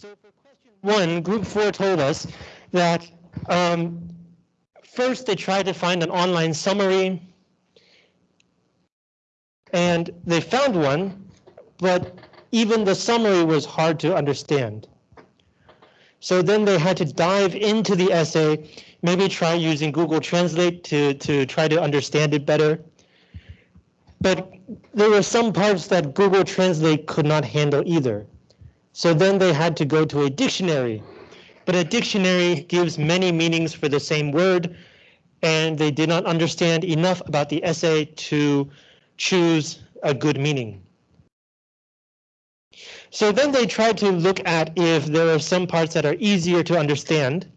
So for question one, group four told us that um, first they tried to find an online summary and they found one, but even the summary was hard to understand. So then they had to dive into the essay, maybe try using Google Translate to, to try to understand it better. But there were some parts that Google Translate could not handle either. So then they had to go to a dictionary. But a dictionary gives many meanings for the same word, and they did not understand enough about the essay to choose a good meaning. So then they tried to look at if there are some parts that are easier to understand,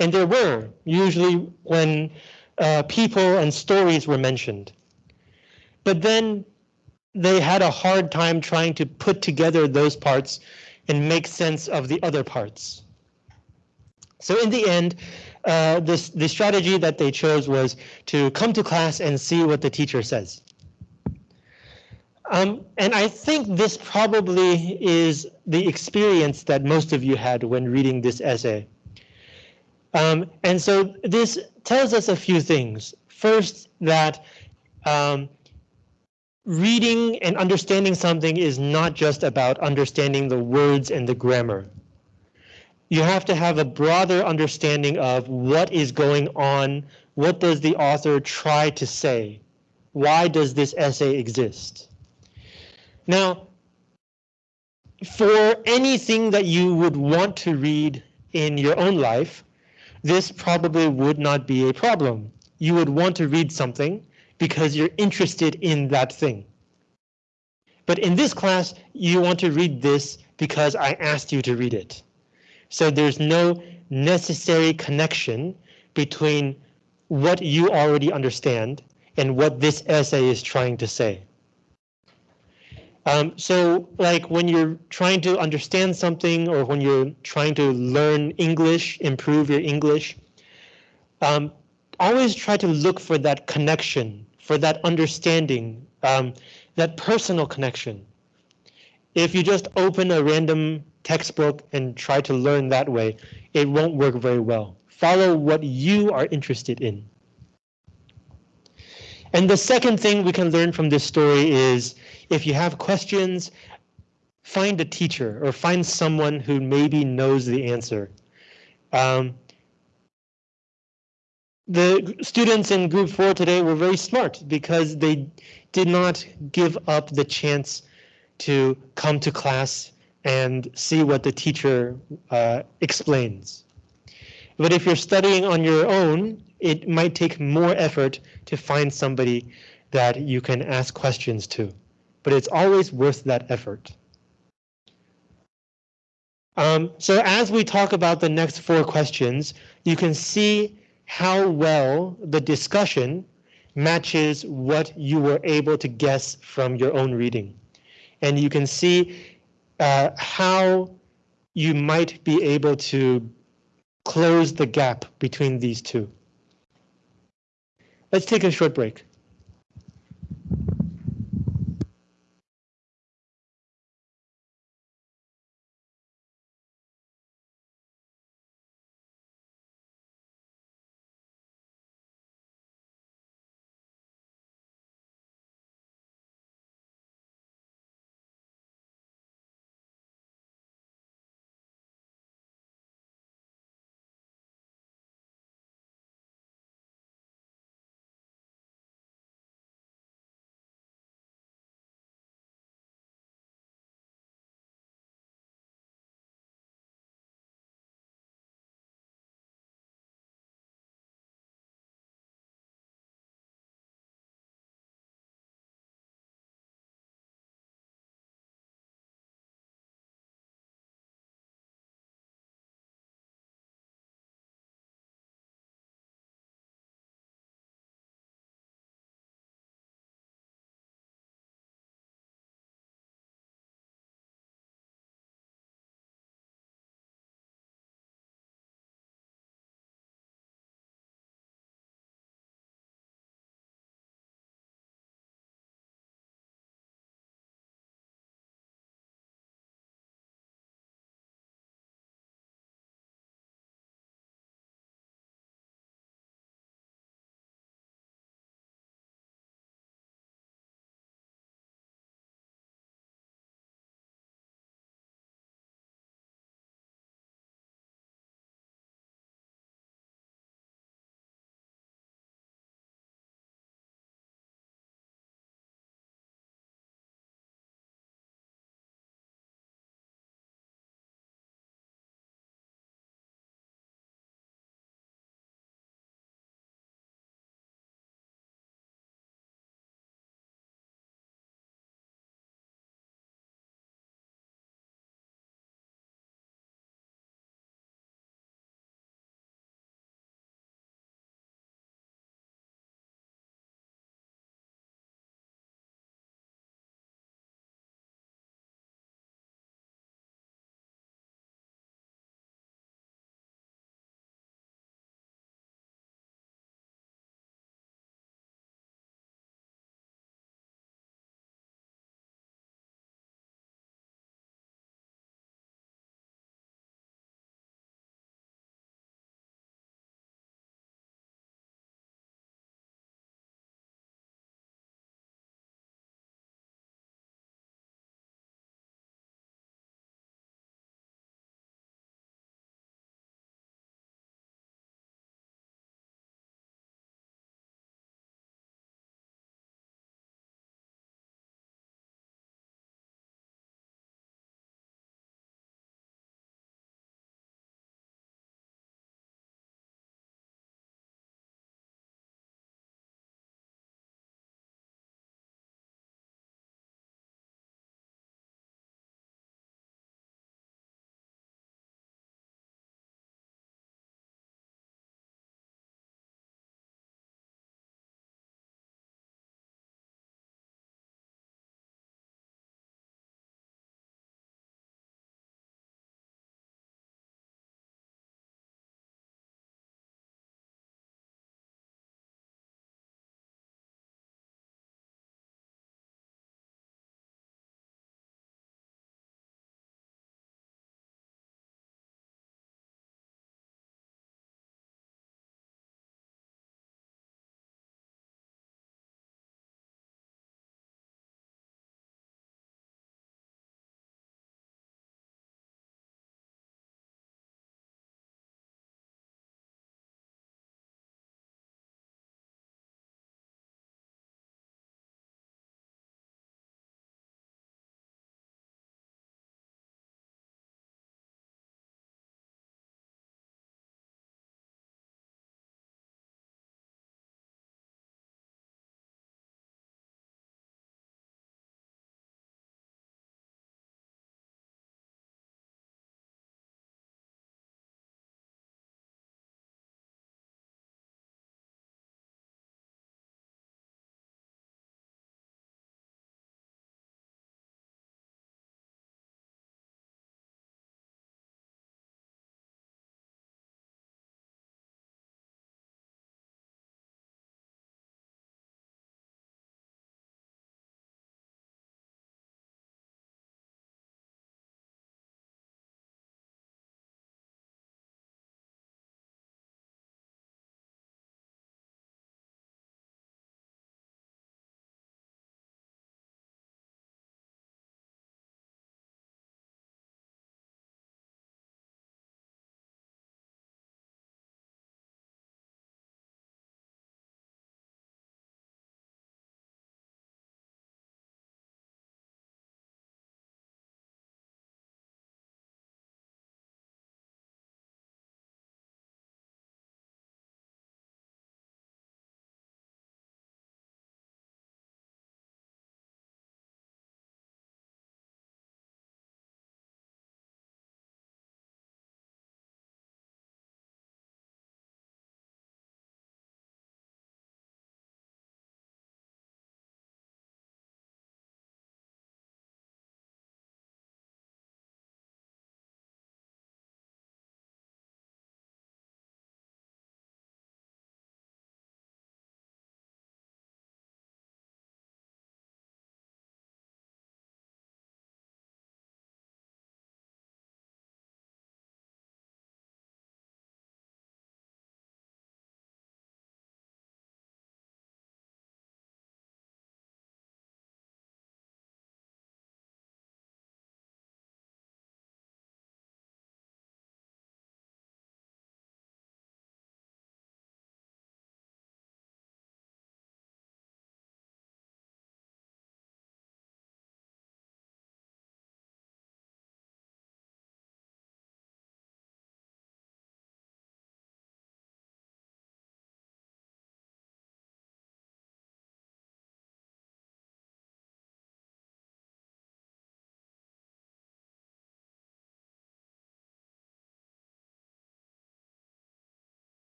and there were, usually when uh, people and stories were mentioned. But then they had a hard time trying to put together those parts and make sense of the other parts. So in the end, uh, this, the strategy that they chose was to come to class and see what the teacher says. Um, and I think this probably is the experience that most of you had when reading this essay. Um, and so this tells us a few things. First, that um, reading and understanding something is not just about understanding the words and the grammar. You have to have a broader understanding of what is going on, what does the author try to say, why does this essay exist? Now, for anything that you would want to read in your own life, this probably would not be a problem. You would want to read something because you're interested in that thing. But in this class, you want to read this because I asked you to read it. So there's no necessary connection between what you already understand and what this essay is trying to say. Um, so like when you're trying to understand something or when you're trying to learn English, improve your English, um, always try to look for that connection, for that understanding, um, that personal connection. If you just open a random textbook and try to learn that way, it won't work very well. Follow what you are interested in. And the second thing we can learn from this story is if you have questions, find a teacher or find someone who maybe knows the answer. Um, the students in group four today were very smart because they did not give up the chance to come to class and see what the teacher uh, explains. But if you're studying on your own, it might take more effort to find somebody that you can ask questions to. But it's always worth that effort. Um, so as we talk about the next four questions, you can see how well the discussion matches what you were able to guess from your own reading. And you can see uh, how you might be able to close the gap between these two. Let's take a short break.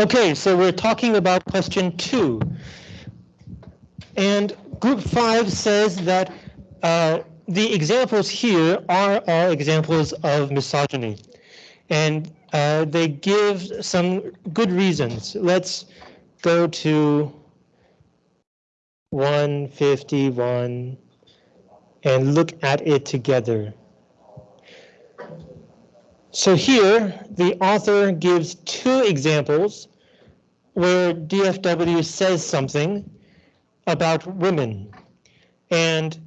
Okay, so we're talking about question two. And group five says that uh, the examples here are all examples of misogyny. And uh, they give some good reasons. Let's go to 151 and look at it together. So here, the author gives two examples where DFW says something about women. And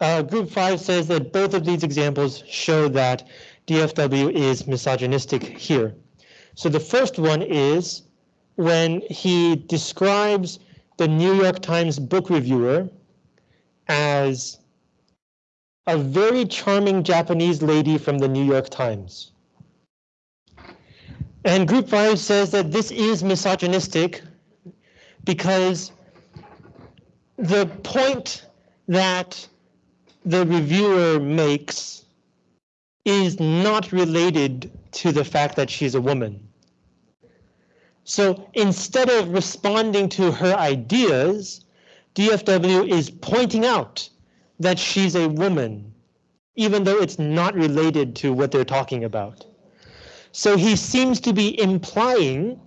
uh, group five says that both of these examples show that DFW is misogynistic here. So the first one is when he describes the New York Times book reviewer as a very charming Japanese lady from the New York Times. And group five says that this is misogynistic because the point that the reviewer makes is not related to the fact that she's a woman. So instead of responding to her ideas, DFW is pointing out that she's a woman, even though it's not related to what they're talking about. So he seems to be implying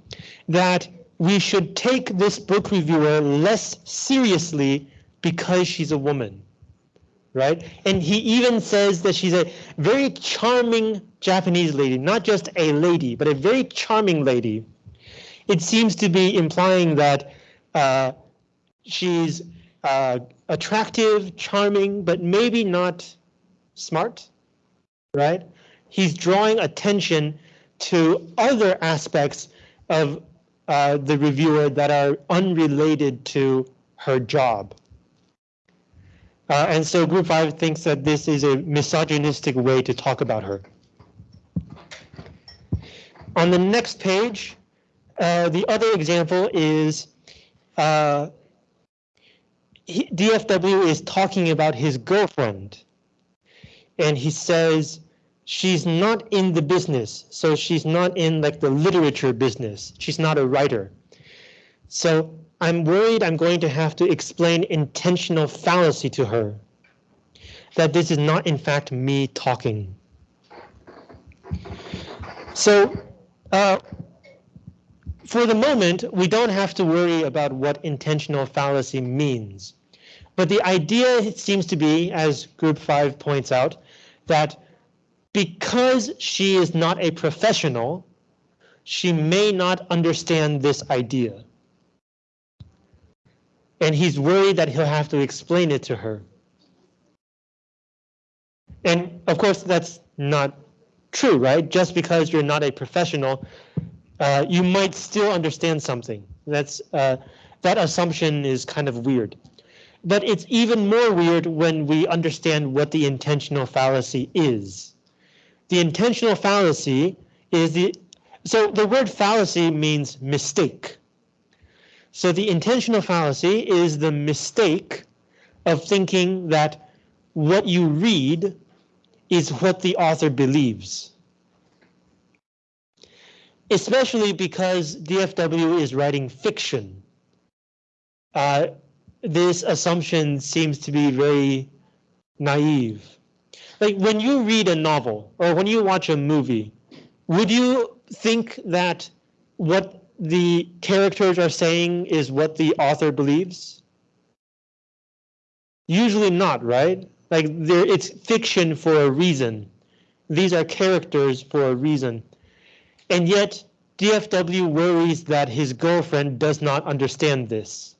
that we should take this book reviewer less seriously because she's a woman, right? And he even says that she's a very charming Japanese lady, not just a lady, but a very charming lady. It seems to be implying that uh, she's uh, attractive, charming, but maybe not smart, right? He's drawing attention to other aspects of uh, the reviewer that are unrelated to her job. Uh, and so group five thinks that this is a misogynistic way to talk about her. On the next page, uh, the other example is uh, he, DFW is talking about his girlfriend. And he says, she's not in the business. So she's not in like the literature business. She's not a writer. So I'm worried I'm going to have to explain intentional fallacy to her. That this is not in fact me talking. So uh, for the moment, we don't have to worry about what intentional fallacy means. But the idea seems to be, as group five points out, that because she is not a professional, she may not understand this idea. And he's worried that he'll have to explain it to her. And of course, that's not true, right? Just because you're not a professional, uh, you might still understand something. That's uh, That assumption is kind of weird. But it's even more weird when we understand what the intentional fallacy is the intentional fallacy is the, so the word fallacy means mistake. So the intentional fallacy is the mistake of thinking that what you read is what the author believes. Especially because DFW is writing fiction. Uh, this assumption seems to be very naive like when you read a novel or when you watch a movie, would you think that what the characters are saying is what the author believes? Usually not, right? Like there, it's fiction for a reason. These are characters for a reason. And yet DFW worries that his girlfriend does not understand this.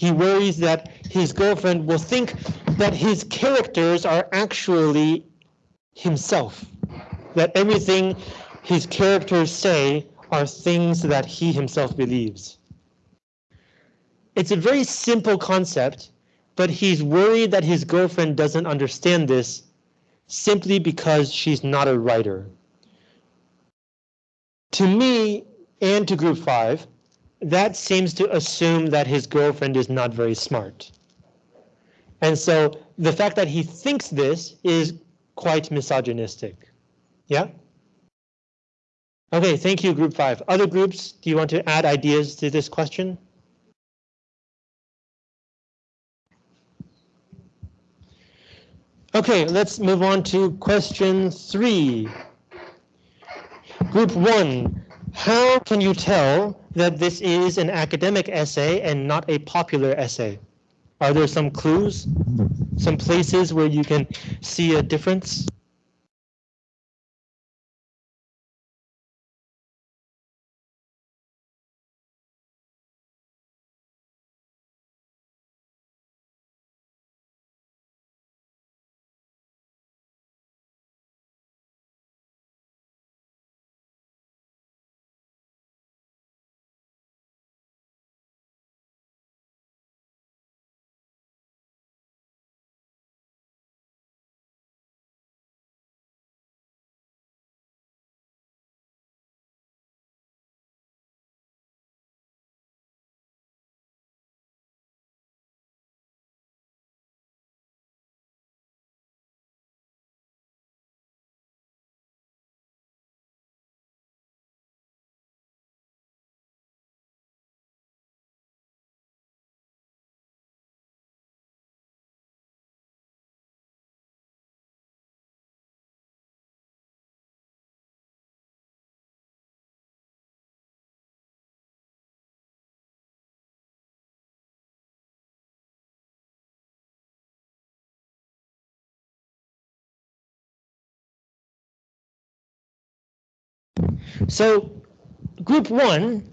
He worries that his girlfriend will think that his characters are actually himself, that everything his characters say are things that he himself believes. It's a very simple concept, but he's worried that his girlfriend doesn't understand this simply because she's not a writer. To me and to group five, that seems to assume that his girlfriend is not very smart. And so the fact that he thinks this is quite misogynistic. Yeah? Okay, thank you, group five. Other groups, do you want to add ideas to this question? Okay, let's move on to question three. Group one, how can you tell that this is an academic essay and not a popular essay? Are there some clues? Some places where you can see a difference? So group one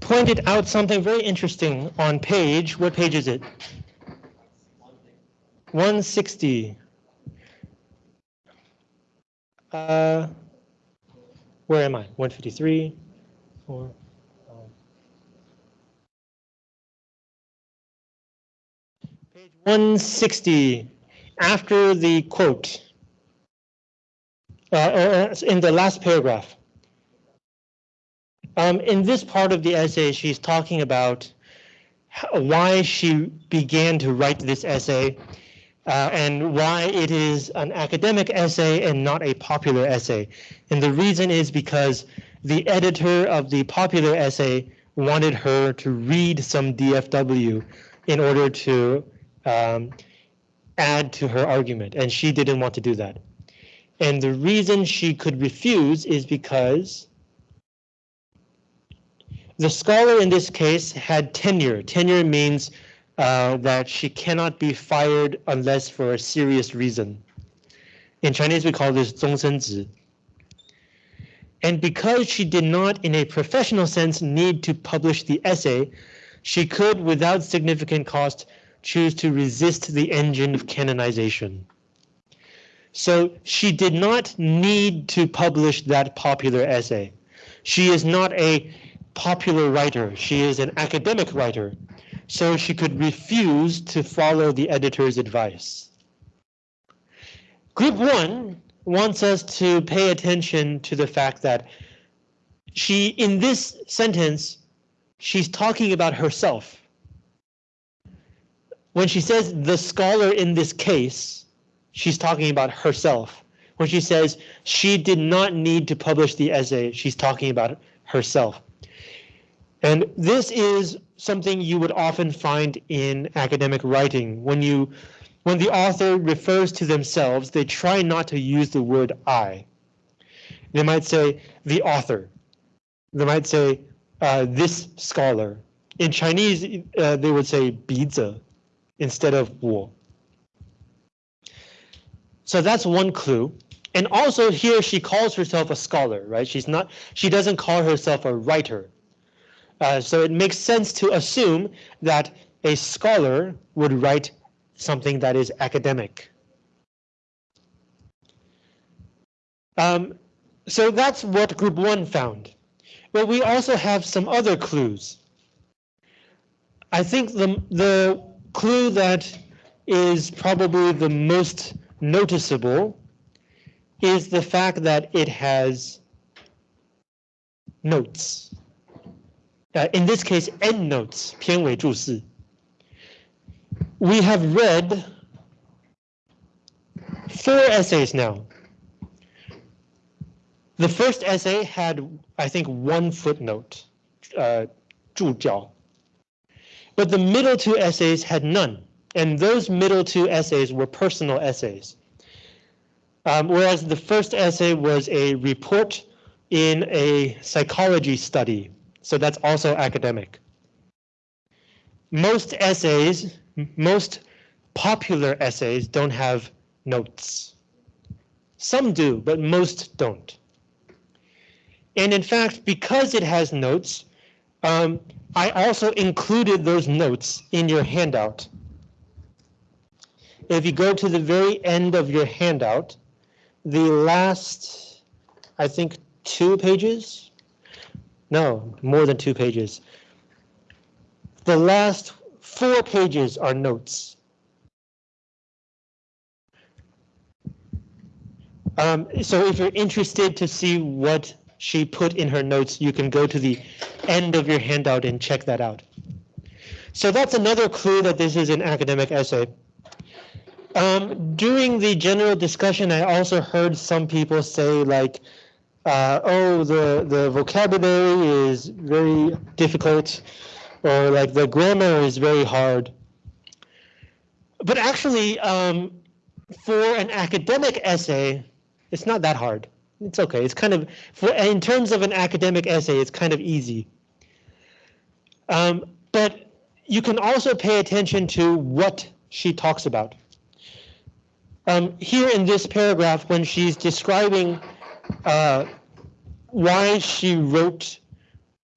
pointed out something very interesting on page, what page is it? 160. Uh, where am I? 153? Or, um, page 160, after the quote, uh, uh, in the last paragraph. Um, in this part of the essay, she's talking about why she began to write this essay uh, and why it is an academic essay and not a popular essay. And the reason is because the editor of the popular essay wanted her to read some DFW in order to um, add to her argument, and she didn't want to do that. And the reason she could refuse is because the scholar in this case had tenure. Tenure means uh, that she cannot be fired unless for a serious reason. In Chinese, we call this 终身制. And because she did not, in a professional sense, need to publish the essay, she could, without significant cost, choose to resist the engine of canonization. So she did not need to publish that popular essay. She is not a popular writer. She is an academic writer, so she could refuse to follow the editor's advice. Group one wants us to pay attention to the fact that she, in this sentence, she's talking about herself. When she says the scholar in this case, she's talking about herself. When she says she did not need to publish the essay, she's talking about herself. And this is something you would often find in academic writing. When you when the author refers to themselves, they try not to use the word I. They might say the author. They might say uh, this scholar. In Chinese, uh, they would say 笔者 instead of 我. So that's one clue. And also here she calls herself a scholar, right? She's not, she doesn't call herself a writer. Uh, so it makes sense to assume that a scholar would write something that is academic. Um, so that's what group one found. But we also have some other clues. I think the, the clue that is probably the most noticeable is the fact that it has notes uh, in this case, endnotes, 片尾注释. We have read four essays now. The first essay had, I think, one footnote, uh, 注脚. But the middle two essays had none, and those middle two essays were personal essays. Um, whereas the first essay was a report in a psychology study, so that's also academic. Most essays, most popular essays don't have notes. Some do, but most don't. And in fact, because it has notes, um, I also included those notes in your handout. If you go to the very end of your handout, the last, I think, two pages? No, more than two pages. The last four pages are notes. Um, so if you're interested to see what she put in her notes, you can go to the end of your handout and check that out. So that's another clue that this is an academic essay. Um, during the general discussion, I also heard some people say like, uh, oh, the, the vocabulary is very difficult, or like the grammar is very hard. But actually, um, for an academic essay, it's not that hard. It's okay. It's kind of, for, in terms of an academic essay, it's kind of easy. Um, but you can also pay attention to what she talks about. Um, here in this paragraph, when she's describing uh, why she wrote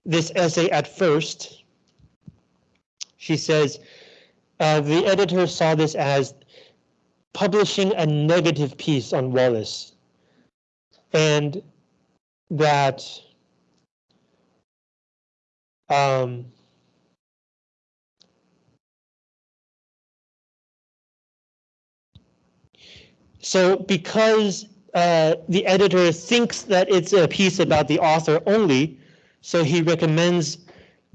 this essay at first, she says, uh, the editor saw this as publishing a negative piece on Wallace and that um, so because uh, the editor thinks that it's a piece about the author only, so he recommends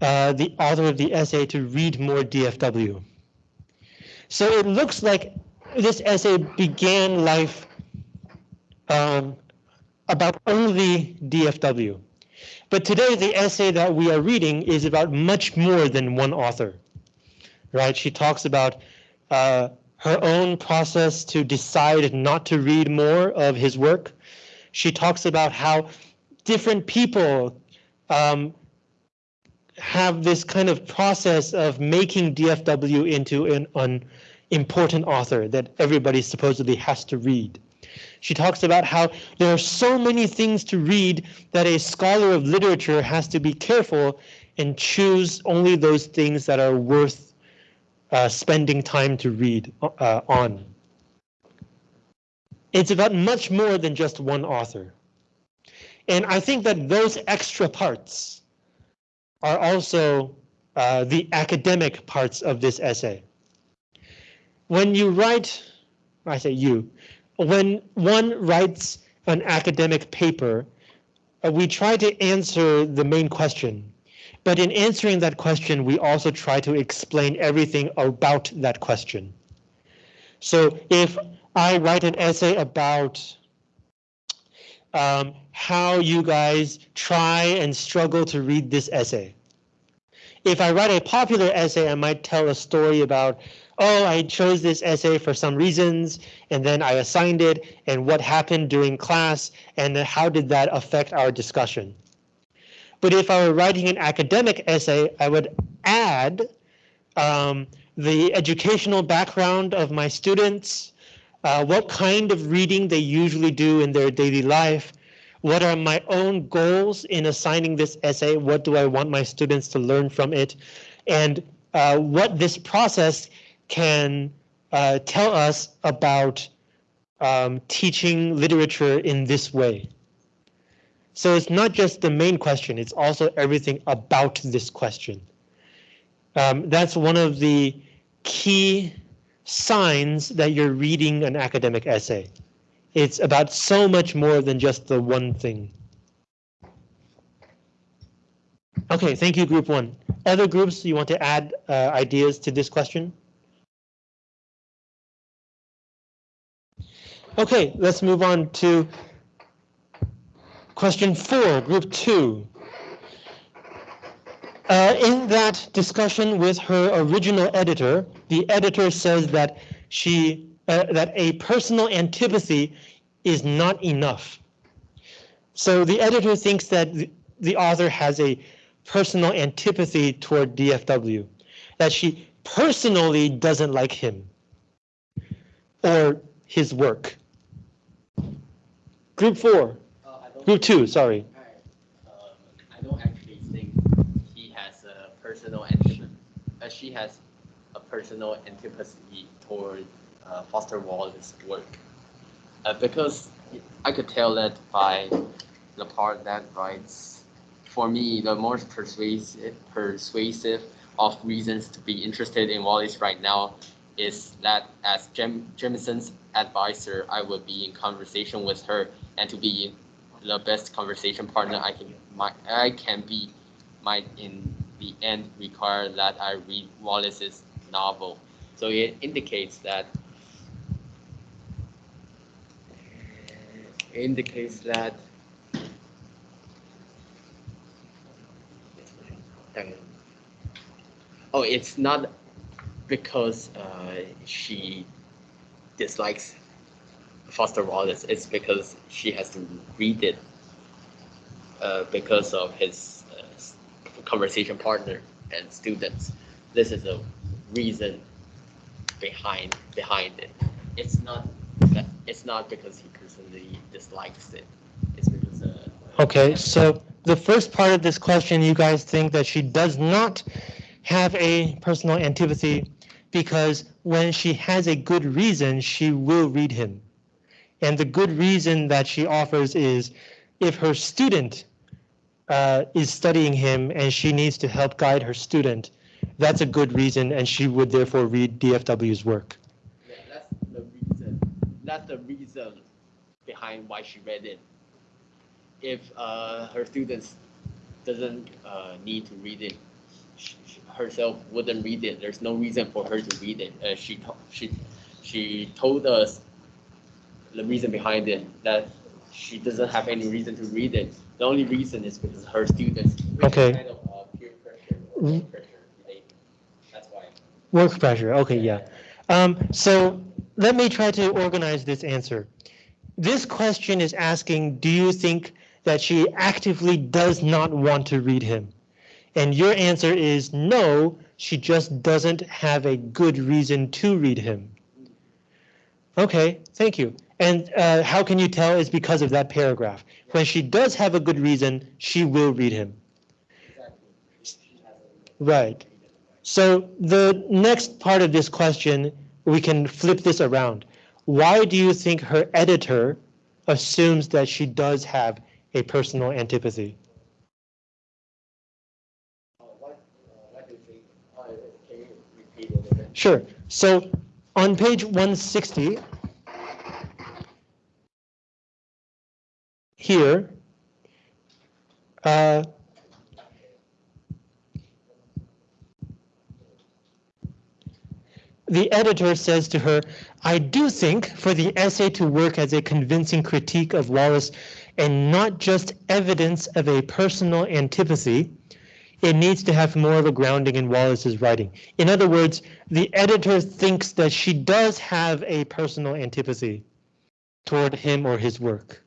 uh, the author of the essay to read more DFW. So it looks like this essay began life um, about only DFW. But today the essay that we are reading is about much more than one author, right? She talks about uh, her own process to decide not to read more of his work. She talks about how different people um, have this kind of process of making DFW into an, an important author that everybody supposedly has to read. She talks about how there are so many things to read that a scholar of literature has to be careful and choose only those things that are worth uh, spending time to read uh, on. It's about much more than just one author. And I think that those extra parts are also uh, the academic parts of this essay. When you write, I say you, when one writes an academic paper, uh, we try to answer the main question. But in answering that question, we also try to explain everything about that question. So if I write an essay about um, how you guys try and struggle to read this essay. If I write a popular essay, I might tell a story about oh, I chose this essay for some reasons, and then I assigned it, and what happened during class, and how did that affect our discussion. But if I were writing an academic essay, I would add um, the educational background of my students, uh, what kind of reading they usually do in their daily life, what are my own goals in assigning this essay, what do I want my students to learn from it, and uh, what this process can uh, tell us about um, teaching literature in this way. So it's not just the main question, it's also everything about this question. Um, that's one of the key signs that you're reading an academic essay. It's about so much more than just the one thing. Okay, thank you, group one. Other groups, you want to add uh, ideas to this question? Okay, let's move on to Question four, group two. Uh, in that discussion with her original editor, the editor says that she uh, that a personal antipathy is not enough. So the editor thinks that the, the author has a personal antipathy toward DFW, that she personally doesn't like him or his work. Group four, group two, sorry. Um, I don't actually think he has a personal antipathy. Uh, she has a personal antipathy toward uh, Foster Wallace's work, uh, because I could tell that by the part that writes. For me, the most persuasive persuasive of reasons to be interested in Wallace right now is that as Jem Jemisin's advisor, I will be in conversation with her, and to be the best conversation partner I can my, I can be might in the end require that I read Wallace's novel. So it indicates that indicates that oh it's not because uh, she dislikes Foster Wallace, it's because she has to read it uh, because of his uh, conversation partner and students. This is a reason behind behind it. It's not that it's not because he personally dislikes it. It's because uh, Okay, so the first part of this question, you guys think that she does not have a personal antipathy because when she has a good reason, she will read him. And the good reason that she offers is if her student uh, is studying him and she needs to help guide her student, that's a good reason and she would therefore read DFW's work. Yeah, that's the reason. That's the reason behind why she read it. If uh, her students doesn't uh, need to read it, herself wouldn't read it. There's no reason for her to read it. Uh, she she she told us the reason behind it that she doesn't have any reason to read it. The only reason is because her students. Okay. Kind of uh, peer pressure. Mm. pressure. That's why. Work pressure, okay, yeah. Um, so let me try to organize this answer. This question is asking, do you think that she actively does not want to read him? And your answer is no, she just doesn't have a good reason to read him. Okay, thank you. And uh, how can you tell it's because of that paragraph? When she does have a good reason, she will read him. Right. So the next part of this question, we can flip this around. Why do you think her editor assumes that she does have a personal antipathy? Sure. So on page 160, here, uh, the editor says to her, I do think for the essay to work as a convincing critique of Wallace and not just evidence of a personal antipathy, it needs to have more of a grounding in Wallace's writing. In other words, the editor thinks that she does have a personal antipathy toward him or his work.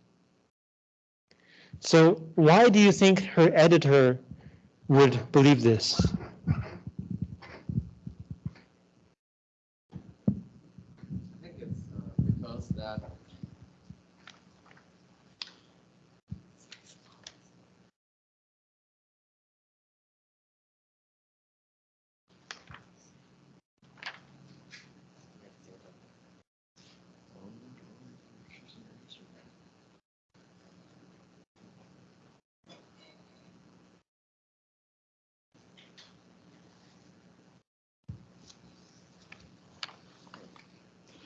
So why do you think her editor would believe this? I think it's uh, because that.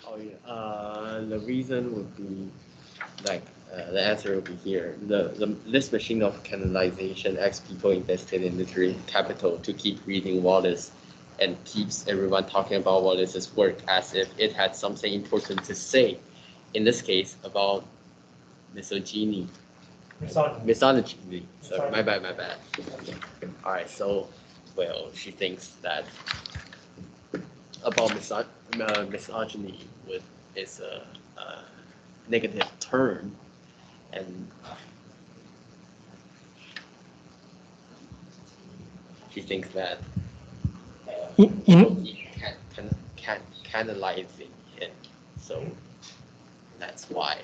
Oh yeah. Uh, the reason would be like uh, the answer would be here. The, the this machine of canonization asks people invested in literary capital to keep reading Wallace and keeps everyone talking about Wallace's work as if it had something important to say. In this case, about misogyny. misogyny. Sorry, my bad, my bad. All right, so, well, she thinks that about miso- uh, misogyny with is a, a negative term, and she thinks that uh, You- you he can can can canalizing it, so that's why.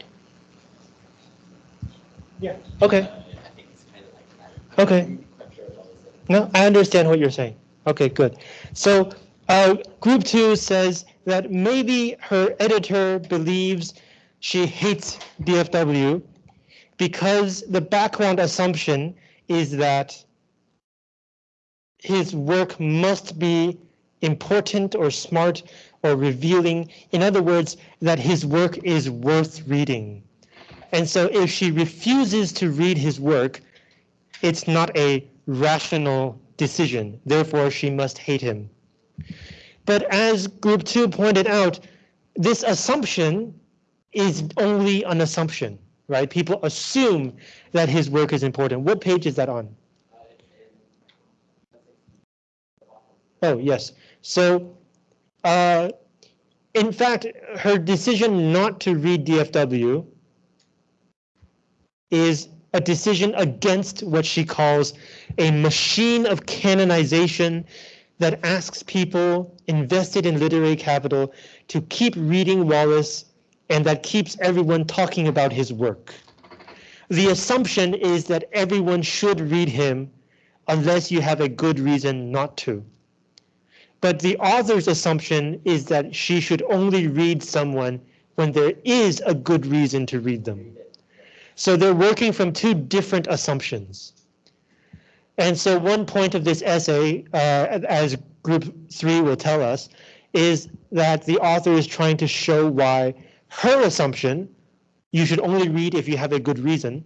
Yeah, okay. uh, I think it's kind of like that. Okay. I'm quite sure about it. No, I understand what you're saying. Okay, good. So uh, group two says that maybe her editor believes she hates DFW because the background assumption is that his work must be important or smart or revealing. In other words, that his work is worth reading. And so if she refuses to read his work, it's not a rational decision. Therefore, she must hate him. But as group two pointed out, this assumption is only an assumption, right? People assume that his work is important. What page is that on? Oh, yes. So, uh, in fact, her decision not to read DFW is a decision against what she calls a machine of canonization that asks people invested in literary capital to keep reading Wallace and that keeps everyone talking about his work. The assumption is that everyone should read him unless you have a good reason not to. But the author's assumption is that she should only read someone when there is a good reason to read them. So they're working from two different assumptions. And so one point of this essay, uh, as group three will tell us, is that the author is trying to show why her assumption, you should only read if you have a good reason,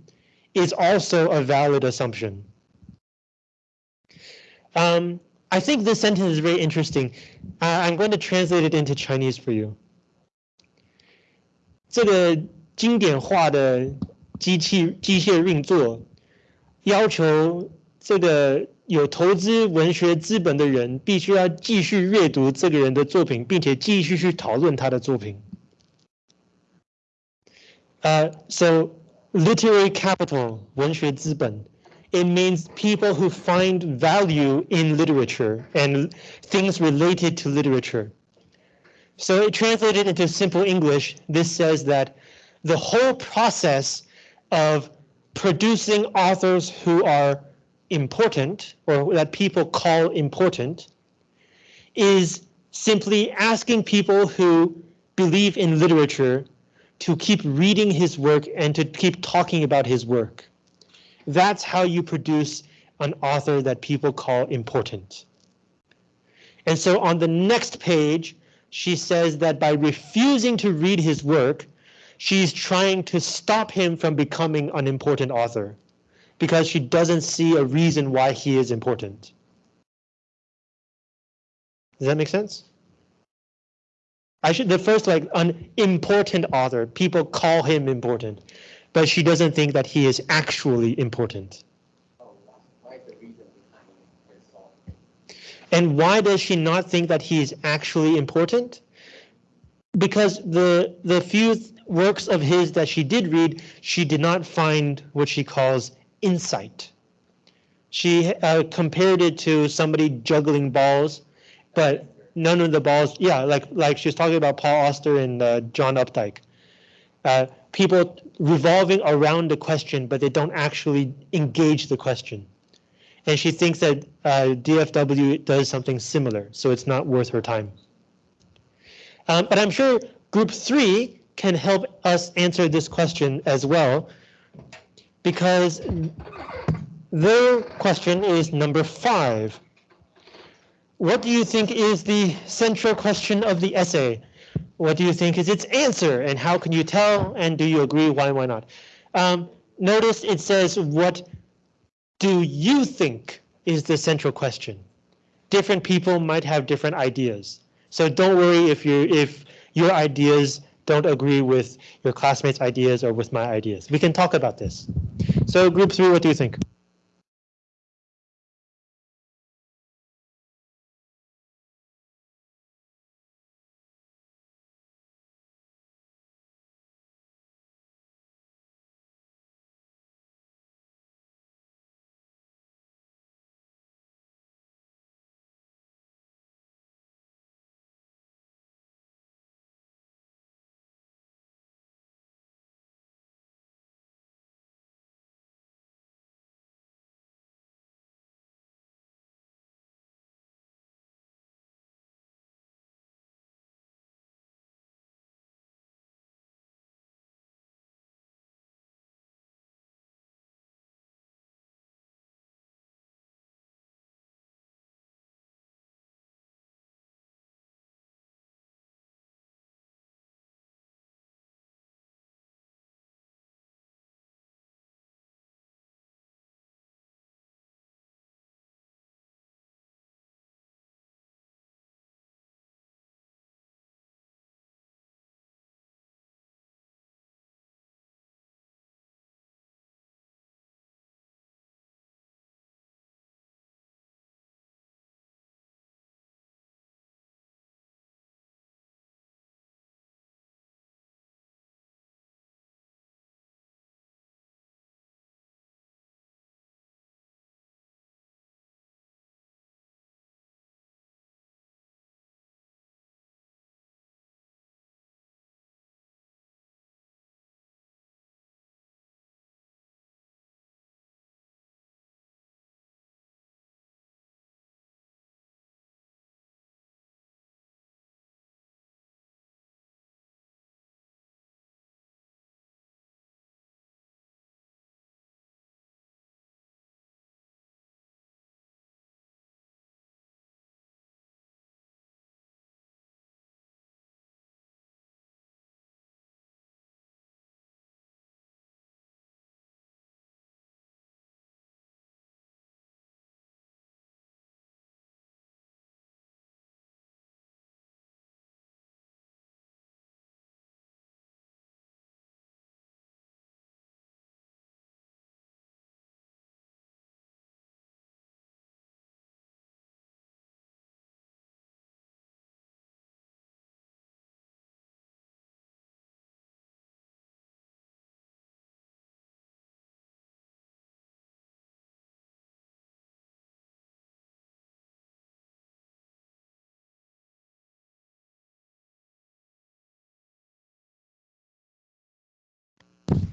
is also a valid assumption. Um, I think this sentence is very interesting. Uh, I'm going to translate it into Chinese for you. 这个经典化的机器机械运作，要求 这个有投资文学资本的人必须要继续阅读这个人的作品，并且继续去讨论他的作品。Uh, so literary capital, 文学资本, it means people who find value in literature and things related to literature. So it translated into simple English, this says that the whole process of producing authors who are important or that people call important is simply asking people who believe in literature to keep reading his work and to keep talking about his work. That's how you produce an author that people call important. And so on the next page, she says that by refusing to read his work, she's trying to stop him from becoming an important author because she doesn't see a reason why he is important. Does that make sense? I should the first like an important author. People call him important, but she doesn't think that he is actually important. And why does she not think that he is actually important? Because the the few th- works of his that she did read, she did not find what she calls insight. She uh, compared it to somebody juggling balls, but none of the balls, yeah, like like she was talking about Paul Auster and uh, John Updike. Uh, people revolving around the question, but they don't actually engage the question. And she thinks that uh, DFW does something similar, so it's not worth her time. Um, but I'm sure group three can help us answer this question as well, because their question is number five. What do you think is the central question of the essay? What do you think is its answer, and how can you tell? And do you agree? Why? Why not? Um, notice it says, "What do you think is the central question?" Different people might have different ideas, so don't worry if you if your ideas don't agree with your classmates' ideas or with my ideas. We can talk about this. So group three, what do you think?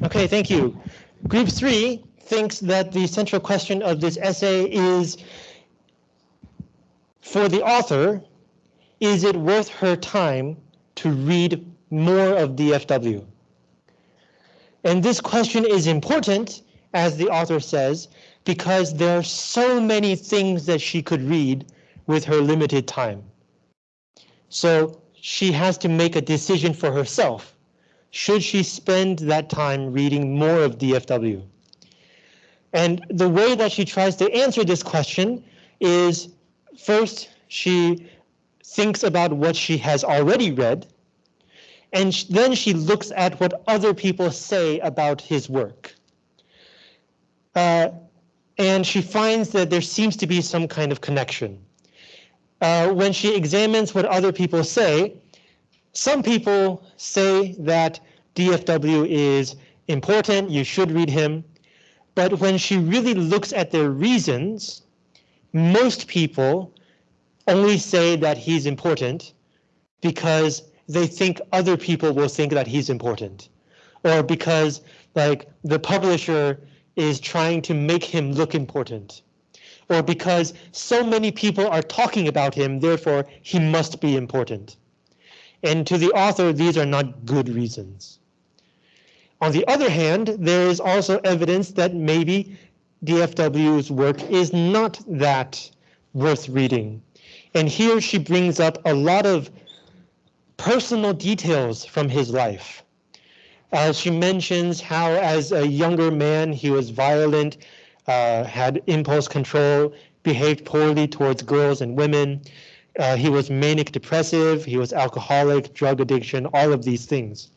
Okay, thank you. Group three thinks that the central question of this essay is, for the author, is it worth her time to read more of DFW? And this question is important, as the author says, because there are so many things that she could read with her limited time. So she has to make a decision for herself should she spend that time reading more of DFW? And the way that she tries to answer this question is first, she thinks about what she has already read, and then she looks at what other people say about his work. Uh, and she finds that there seems to be some kind of connection. Uh, when she examines what other people say, some people say that DFW is important, you should read him. But when she really looks at their reasons, most people only say that he's important because they think other people will think that he's important. Or because like the publisher is trying to make him look important. Or because so many people are talking about him, therefore he must be important. And to the author, these are not good reasons. On the other hand, there is also evidence that maybe DFW's work is not that worth reading. And here she brings up a lot of personal details from his life. Uh, she mentions how as a younger man he was violent, uh, had impulse control, behaved poorly towards girls and women, uh, he was manic depressive, he was alcoholic, drug addiction, all of these things.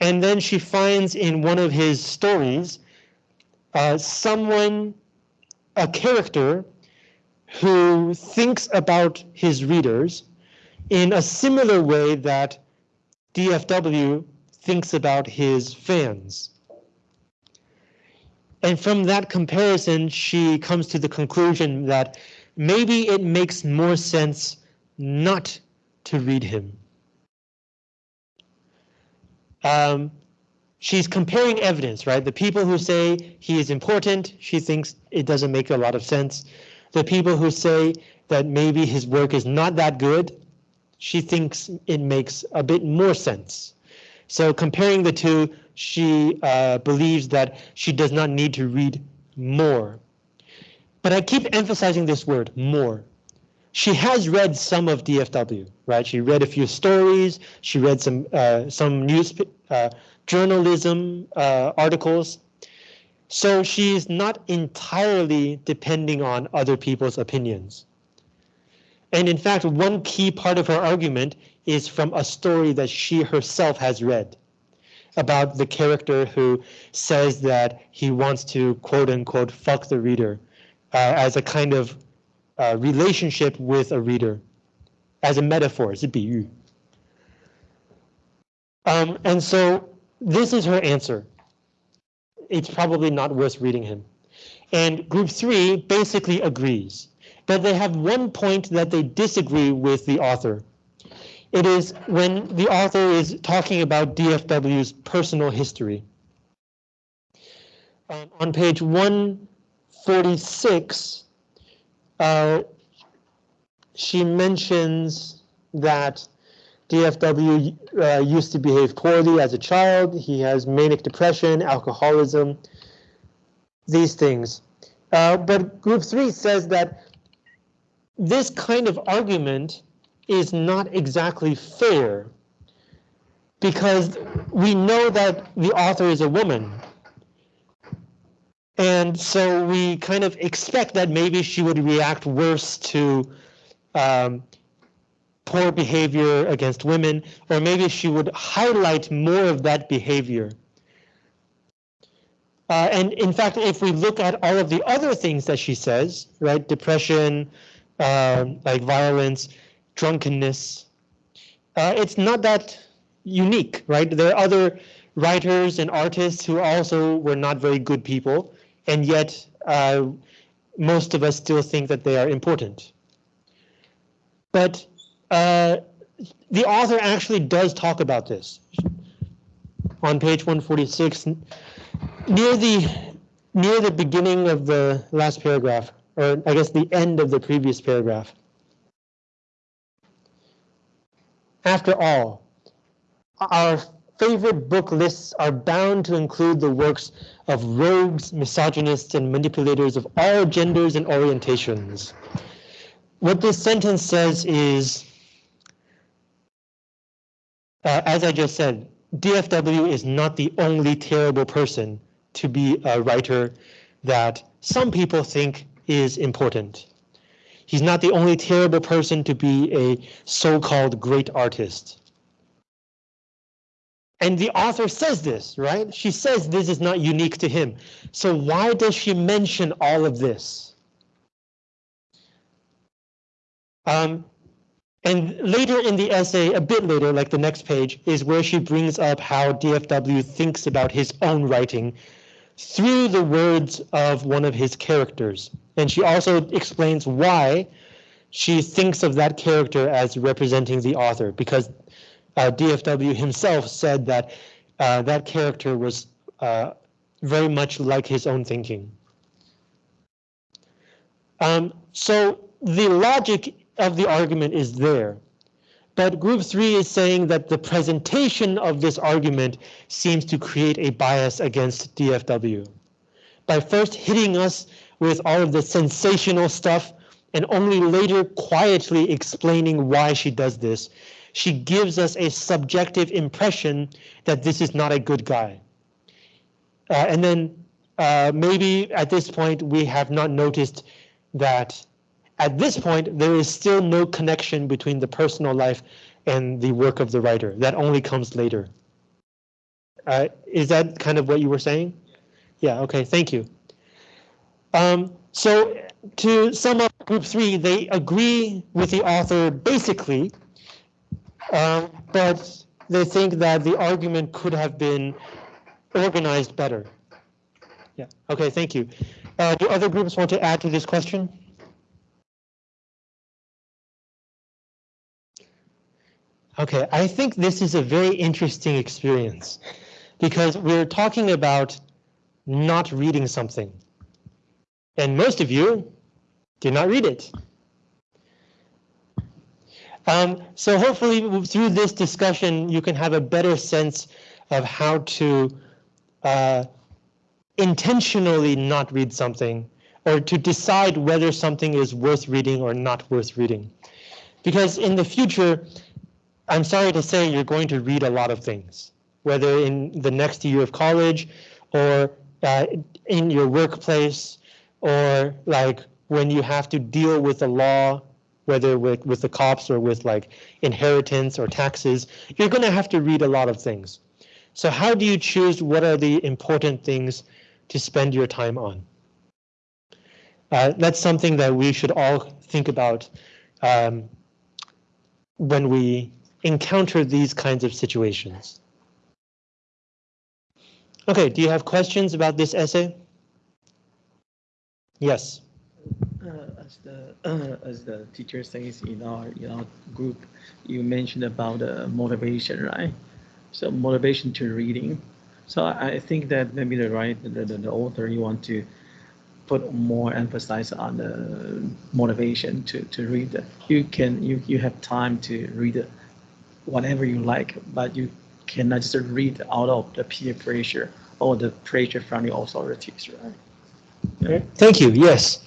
And then she finds in one of his stories uh, someone, a character who thinks about his readers in a similar way that DFW thinks about his fans. And from that comparison, she comes to the conclusion that maybe it makes more sense not to read him. Um, she's comparing evidence, right? The people who say he is important, she thinks it doesn't make a lot of sense. The people who say that maybe his work is not that good, she thinks it makes a bit more sense. So comparing the two, she uh, believes that she does not need to read more. But I keep emphasizing this word, more. She has read some of DFW, right? She read a few stories. She read some uh, some news uh, journalism uh, articles. So she's not entirely depending on other people's opinions. And in fact, one key part of her argument is from a story that she herself has read about the character who says that he wants to quote unquote fuck the reader as a kind of uh, relationship with a reader, as a metaphor, as a. Um, and so this is her answer. It's probably not worth reading him. And group three basically agrees, but they have one point that they disagree with the author. It is when the author is talking about DFW's personal history. Um, on page 146, uh, she mentions that DFW uh, used to behave poorly as a child. He has manic depression, alcoholism, these things. Uh, but group three says that this kind of argument is not exactly fair because we know that the author is a woman. And so we kind of expect that maybe she would react worse to um, poor behavior against women, or maybe she would highlight more of that behavior. Uh, and in fact, if we look at all of the other things that she says, right, depression, uh, like violence, drunkenness. Uh, it's not that unique, right? There are other writers and artists who also were not very good people, and yet uh, most of us still think that they are important. But uh, the author actually does talk about this. On page 146, near the near the beginning of the last paragraph, or I guess the end of the previous paragraph. After all, our favorite book lists are bound to include the works of rogues, misogynists, and manipulators of all genders and orientations. What this sentence says is, uh, as I just said, DFW is not the only terrible person to be a writer that some people think is important. He's not the only terrible person to be a so-called great artist. And the author says this, right? She says this is not unique to him. So why does she mention all of this? Um, and later in the essay, a bit later, like the next page, is where she brings up how DFW thinks about his own writing through the words of one of his characters. And she also explains why she thinks of that character as representing the author, because uh, DFW himself said that uh, that character was uh, very much like his own thinking. Um, so the logic of the argument is there. But group three is saying that the presentation of this argument seems to create a bias against DFW. By first hitting us with all of the sensational stuff and only later quietly explaining why she does this, she gives us a subjective impression that this is not a good guy. Uh, and then uh, maybe at this point we have not noticed that at this point, there is still no connection between the personal life and the work of the writer. That only comes later. Uh, is that kind of what you were saying? Yeah, okay, thank you. Um, so to sum up group three, they agree with the author basically, um, but they think that the argument could have been organized better. Yeah, okay, thank you. Uh, do other groups want to add to this question? Okay, I think this is a very interesting experience because we're talking about not reading something. And most of you did not read it. Um, so hopefully through this discussion, you can have a better sense of how to uh, intentionally not read something or to decide whether something is worth reading or not worth reading. Because in the future, I'm sorry to say you're going to read a lot of things, whether in the next year of college or uh, in your workplace or like when you have to deal with the law, whether with, with the cops or with like inheritance or taxes, you're going to have to read a lot of things. So how do you choose what are the important things to spend your time on? Uh, that's something that we should all think about um, when we encounter these kinds of situations. Okay, do you have questions about this essay? Yes. Uh, as the uh, as the teacher says in our in our group, you mentioned about uh, motivation, right? So motivation to reading. So I, think that maybe the right the, the, the author you want to put more emphasis on the motivation to to read. You can you you have time to read whatever you like, but you cannot just read out of the peer pressure or the pressure from the authorities, right? Yeah. Thank you. Yes.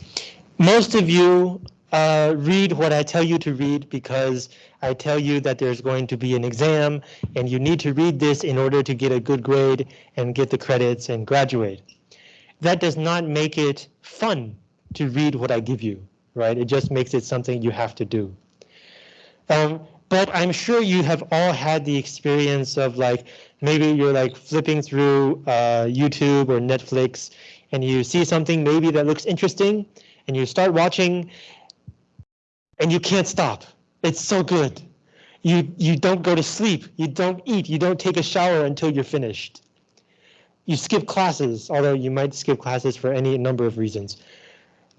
Most of you uh, read what I tell you to read because I tell you that there's going to be an exam and you need to read this in order to get a good grade and get the credits and graduate. That does not make it fun to read what I give you, right? It just makes it something you have to do. Um, but I'm sure you have all had the experience of like, maybe you're like flipping through uh, YouTube or Netflix and you see something maybe that looks interesting and you start watching and you can't stop. It's so good. You, you don't go to sleep, you don't eat, you don't take a shower until you're finished. You skip classes, although you might skip classes for any number of reasons.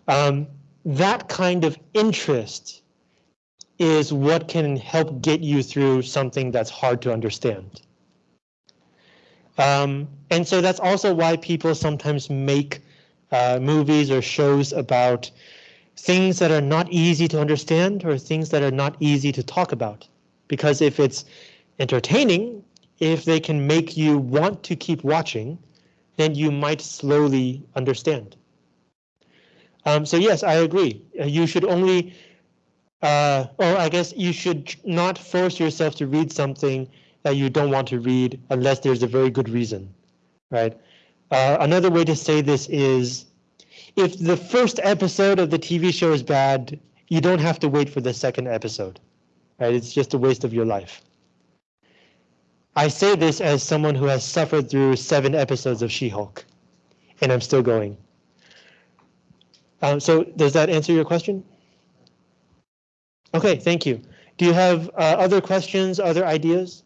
Um, that kind of interest is what can help get you through something that's hard to understand. Um, and so that's also why people sometimes make uh, movies or shows about things that are not easy to understand or things that are not easy to talk about. Because if it's entertaining, if they can make you want to keep watching, then you might slowly understand. Um, so yes, I agree. You should only uh, or I guess you should not force yourself to read something that you don't want to read unless there's a very good reason, right? Uh, another way to say this is if the first episode of the TV show is bad, you don't have to wait for the second episode, right? It's just a waste of your life. I say this as someone who has suffered through seven episodes of She-Hulk, and I'm still going. Um, so does that answer your question? Okay, thank you. Do you have uh, other questions, other ideas?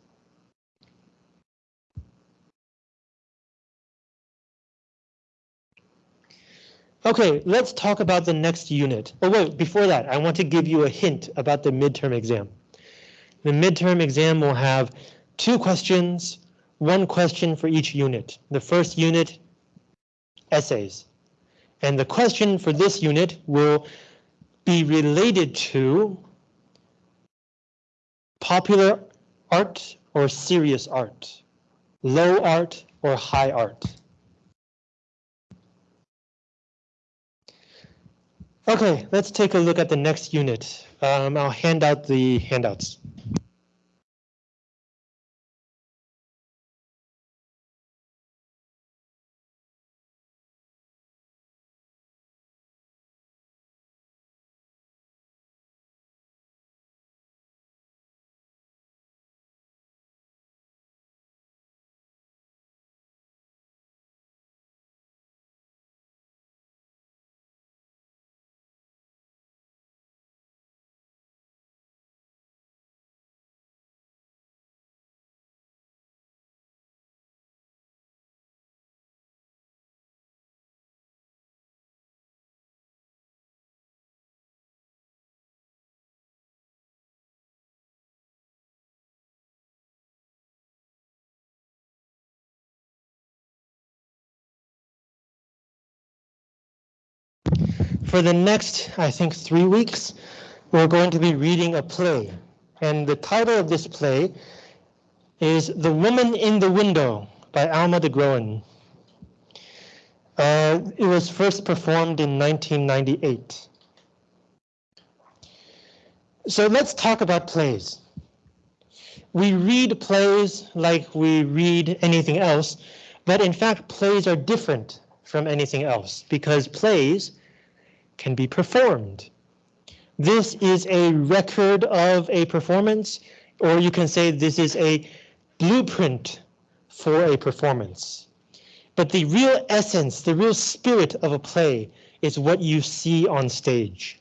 Okay, let's talk about the next unit. Oh wait, before that, I want to give you a hint about the midterm exam. The midterm exam will have two questions, one question for each unit. The first unit, essays. And the question for this unit will be related to popular art or serious art, low art or high art. Okay, let's take a look at the next unit. Um, I'll hand out the handouts. For the next, I think, three weeks, we're going to be reading a play. And the title of this play is The Woman in the Window by Alma de Groen. Uh, it was first performed in 1998. So let's talk about plays. We read plays like we read anything else, but in fact, plays are different from anything else because plays can be performed. This is a record of a performance, or you can say this is a blueprint for a performance. But the real essence, the real spirit of a play is what you see on stage.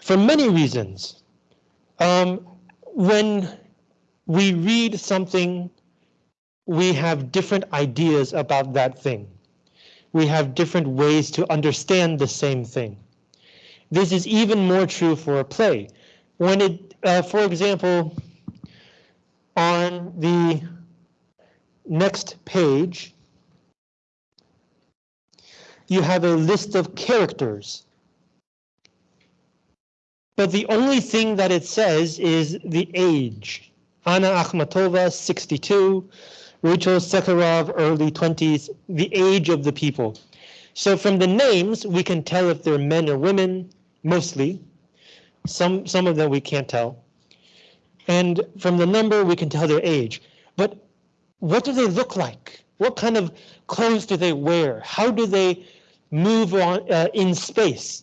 For many reasons, um, when we read something, we have different ideas about that thing. We have different ways to understand the same thing. This is even more true for a play. When it, uh, for example, on the next page, you have a list of characters. But the only thing that it says is the age. Anna Akhmatova, 62, Rachel Sekharov, early 20s, the age of the people. So from the names, we can tell if they're men or women, mostly. Some, some of them we can't tell. And from the number, we can tell their age. But what do they look like? What kind of clothes do they wear? How do they move on uh, in space?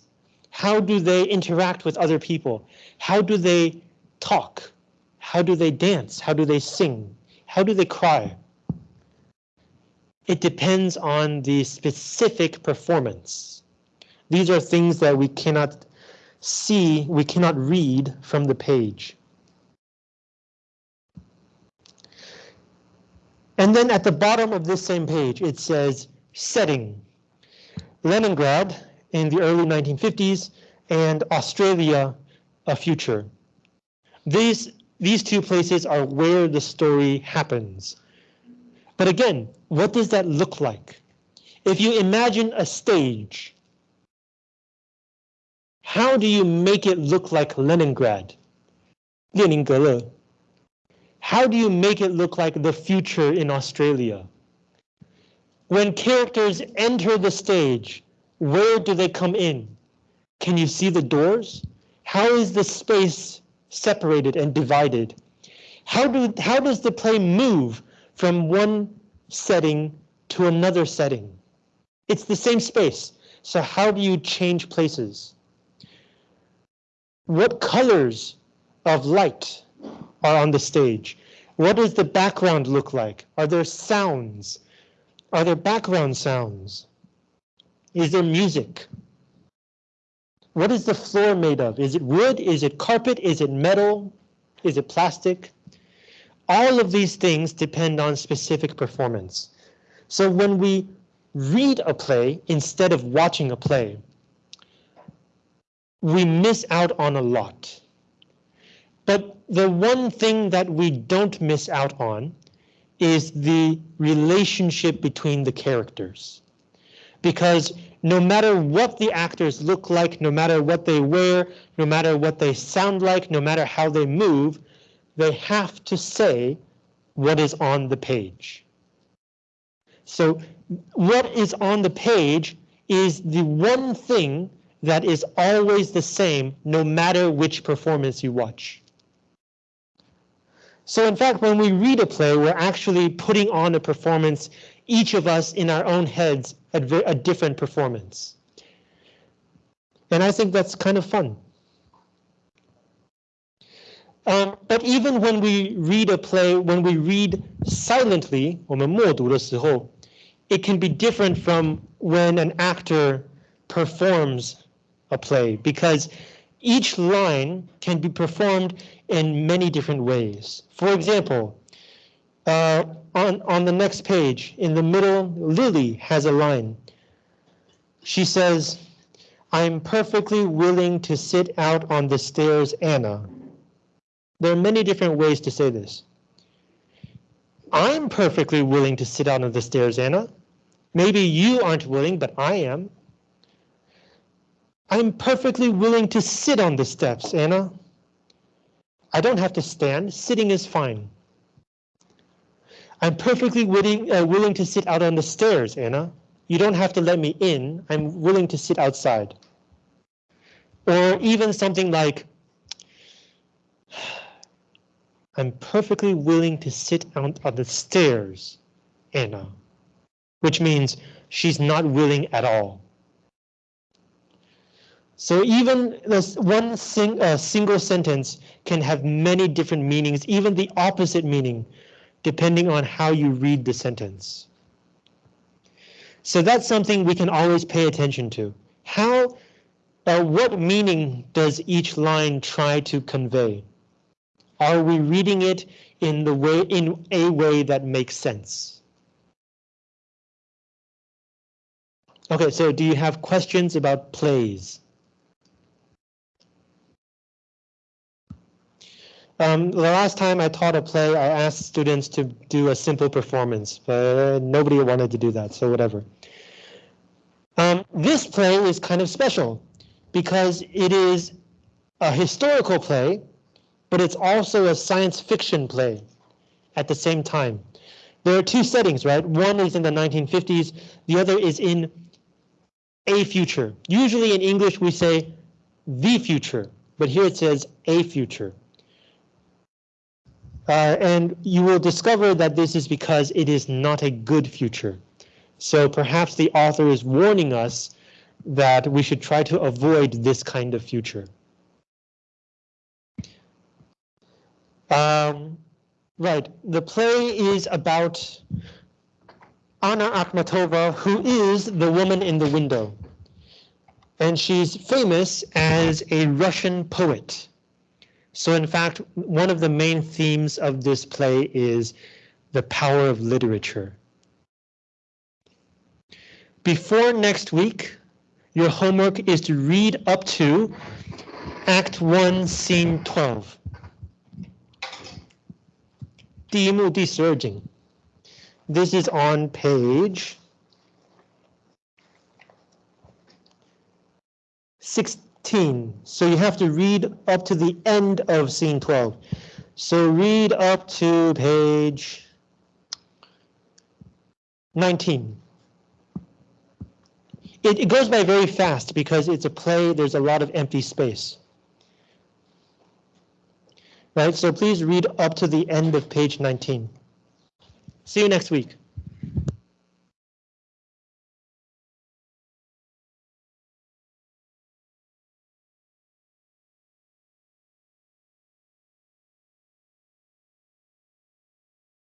How do they interact with other people? How do they talk? How do they dance? How do they sing? How do they cry? It depends on the specific performance. These are things that we cannot see, we cannot read from the page. And then at the bottom of this same page, it says setting. Leningrad in the early 1950s and Australia, a future. These, these two places are where the story happens. But again, what does that look like? If you imagine a stage, how do you make it look like Leningrad? Leningrad. How do you make it look like the future in Australia? When characters enter the stage, where do they come in? Can you see the doors? How is the space separated and divided? How, do, how does the play move from one setting to another setting? It's the same space, so how do you change places? What colors of light are on the stage? What does the background look like? Are there sounds? Are there background sounds? Is there music? What is the floor made of? Is it wood? Is it carpet? Is it metal? Is it plastic? All of these things depend on specific performance. So when we read a play instead of watching a play, we miss out on a lot. But the one thing that we don't miss out on is the relationship between the characters. Because no matter what the actors look like, no matter what they wear, no matter what they sound like, no matter how they move, they have to say what is on the page. So what is on the page is the one thing that is always the same no matter which performance you watch. So in fact, when we read a play, we're actually putting on a performance, each of us in our own heads, a, different performance. And I think that's kind of fun. Um, but even when we read a play, when we read silently, 我们默读的时候, it can be different from when an actor performs a play because each line can be performed in many different ways. For example, uh, on, on the next page, in the middle, Lily has a line. She says, I'm perfectly willing to sit out on the stairs, Anna. There are many different ways to say this. I'm perfectly willing to sit out on the stairs, Anna. Maybe you aren't willing, but I am. I'm perfectly willing to sit on the steps, Anna. I don't have to stand. Sitting is fine. I'm perfectly willing, uh, willing to sit out on the stairs, Anna. You don't have to let me in. I'm willing to sit outside. Or even something like, I'm perfectly willing to sit out on the stairs, Anna. Which means she's not willing at all. So even this one sing, uh, single sentence can have many different meanings, even the opposite meaning, depending on how you read the sentence. So that's something we can always pay attention to. How, uh, what meaning does each line try to convey? Are we reading it in the way in a way that makes sense? Okay, so do you have questions about plays? Um, the last time I taught a play, I asked students to do a simple performance, but nobody wanted to do that, so whatever. Um, this play is kind of special because it is a historical play, but it's also a science fiction play at the same time. There are two settings, right? One is in the 1950s, the other is in a future. Usually in English we say the future, but here it says a future. Uh, and you will discover that this is because it is not a good future. So perhaps the author is warning us that we should try to avoid this kind of future. Um, right, the play is about Anna Akhmatova, who is the woman in the window. And she's famous as a Russian poet. So in fact, one of the main themes of this play is the power of literature. Before next week, your homework is to read up to Act 1, Scene 12. 第一幕第十二景. This is on page 16. So you have to read up to the end of scene 12. So read up to page 19. It, it goes by very fast because it's a play, there's a lot of empty space. Right, so please read up to the end of page 19. See you next week.